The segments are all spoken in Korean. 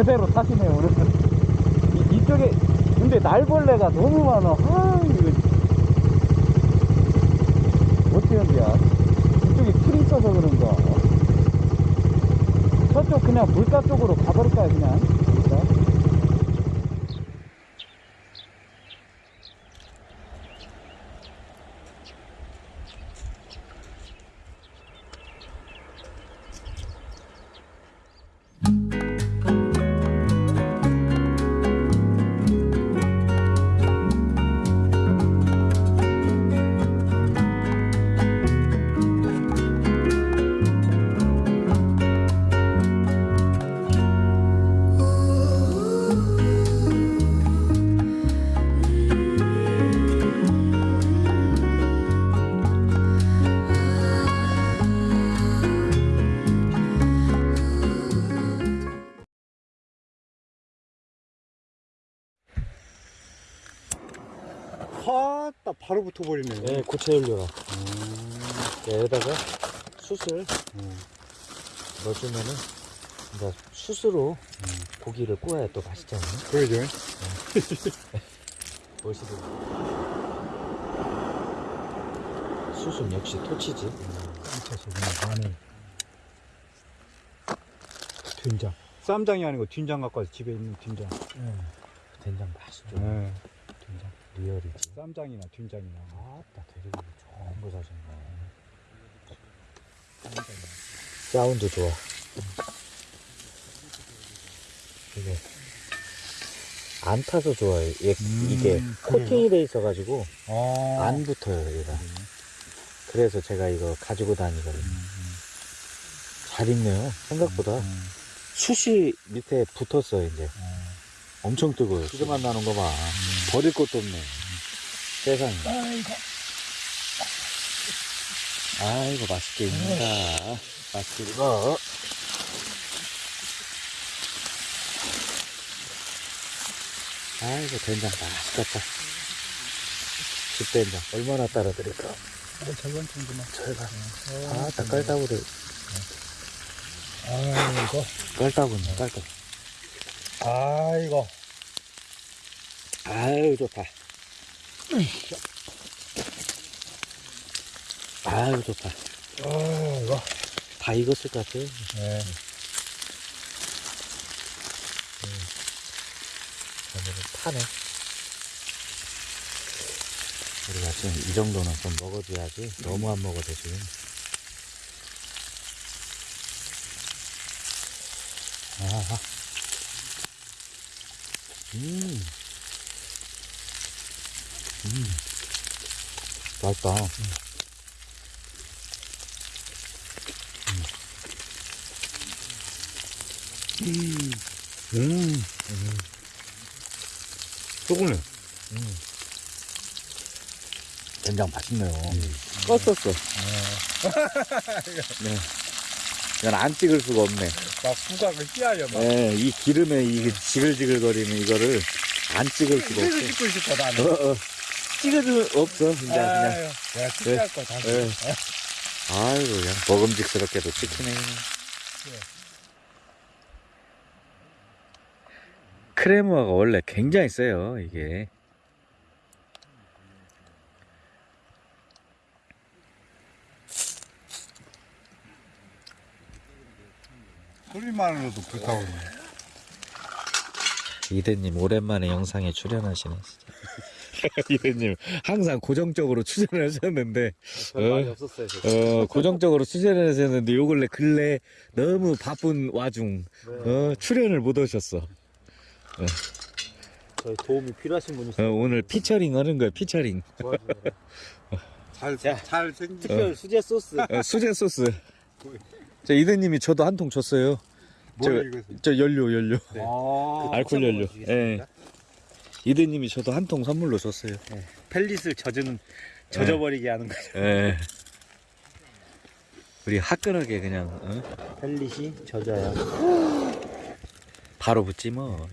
제대로 타시네요 오늘은 이, 이쪽에 근데 날벌레가 너무 많아. 아 이거. 어떻게 한대야 이쪽에 풀이 있어서 그런가? 저쪽 그냥 물가 쪽으로 가버릴까요 그냥 바로 붙어버리네. 예, 고체 연료라. 여기다가 숯을 넣어주면은 이제 숯으로 고기를 구워야 또 맛있잖아요. 그러죠. 멋있어. 숯은 역시 토치지. 깜짝이야, 그냥 마늘. 된장. 쌈장이 아니고 된장 갖고 와서 집에 있는 된장. 된장 맛있죠. 네. 된장. real이지. 쌈장이나 된장이나. 아따 되게 좋은 거 사셨네. 사운드 좋아. 이게 안 타서 좋아요. 얘, 음, 이게? 코팅이 돼 있어가지고 아. 안 붙어요, 얘가. 그래서 제가 이거 가지고 다니거든요. 잘 익네요. 생각보다. 음. 숯이 밑에 붙었어요, 이제. 엄청 뜨거워요. 기름만 나는 거 봐. 버릴 것도 없네. 세상에. 아이고. 아이고, 맛있게 익는다. 맛있게 익어. 아이고, 된장 맛있겠다. 집된장. 얼마나 따라 드릴까? 절반 정도만. 절반. 아, 다 깔따구를. 아이고. 깔따구네, 깔따구. 아이고. 아유, 좋다. 아유, 좋다. 아이고. 다 익었을 것 같아요. 네. 오늘은 타네. 우리가 지금 이 정도는 좀 먹어줘야지. 너무 안 먹어도 지금. 아하. 음. 음. 맛있다. 음. 조금네. 된장 맛있네요. 껐었어. 네. 이건 안 찍을 수가 없네. 막 후각을 휘하려 막. 네, 이 기름에 이 지글지글거리는 이거를 안 찍을 수가 없어. 찍고 싶어 나는. 어, 어. 찍을 수 없어, 진짜 그냥. 아유, 내가 찍할 거 다시. 네. 아이고, 그냥 먹음직스럽게도 찍히네. 그냥. 크레모아가 원래 굉장히 세요, 이게. 소리만으로도 불타오르네. 이대님 오랜만에 영상에 출연하시네 진짜. 이대님 항상 고정적으로 출연을 하셨는데 어, 없었어요 어, 고정적으로 출연을 하셨는데 요 근래 근래 너무 바쁜 와중 어, 출연을 못 오셨어 저희 도움이 필요하신 분이 어, 오늘 피처링 하는 거야 피처링 잘, 자. 잘 생기. 특별 수제 소스 어, 수제 소스 저 이대님이 저도 한 통 줬어요 뭘 저. 저 연료 연료 아. 알코올 연료 주시겠습니까? 이대님이 저도 한 통 선물로 줬어요 펠릿을 젖은 젖어버리게 하는 거죠 예. 우리 화끈하게 그냥 어? 펠릿이 젖어야 바로 붙지 뭐.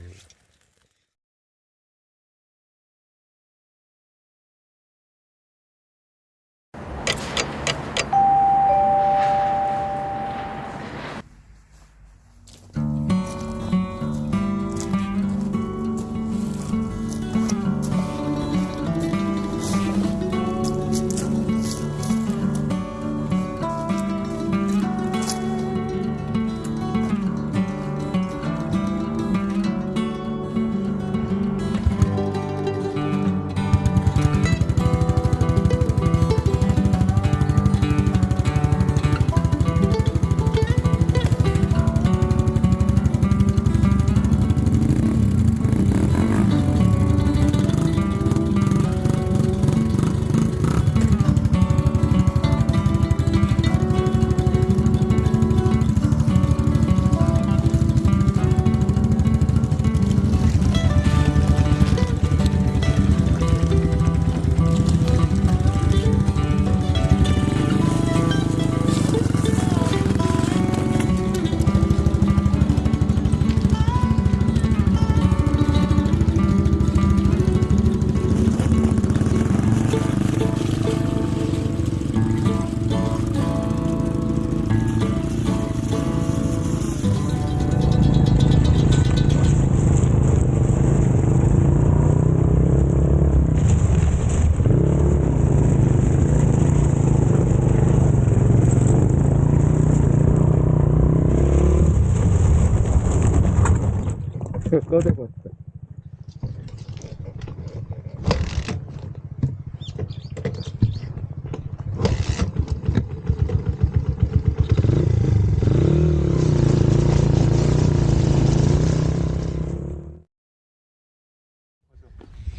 꺼내봤어.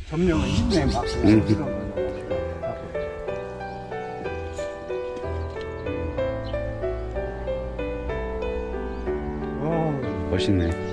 점령은 힘내 막. 어, 멋있네.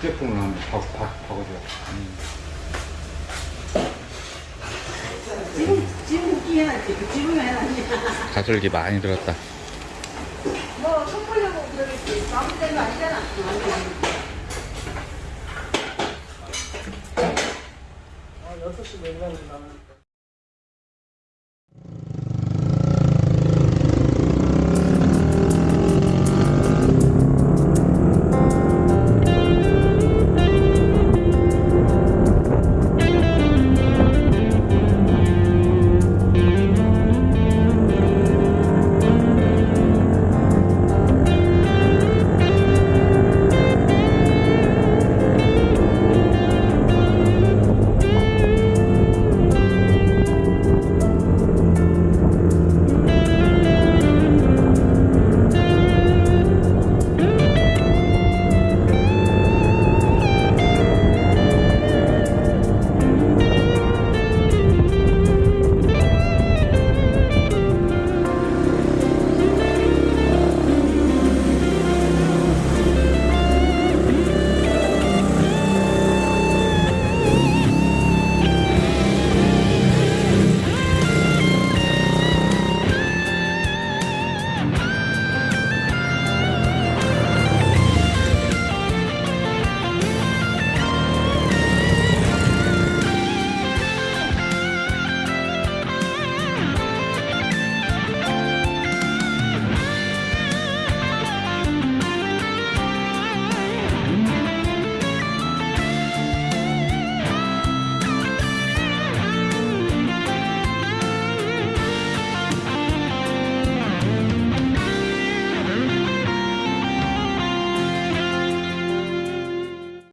휴대폰을 한번 바, 바, 바꿔줘. 지금 지금 웃기해놨지 그 지금 해놨지 가솔기 많이 들었다. 뭐 선물려고 그러겠지 아무 때도 아니잖아. 아, 6시 내려가면 나는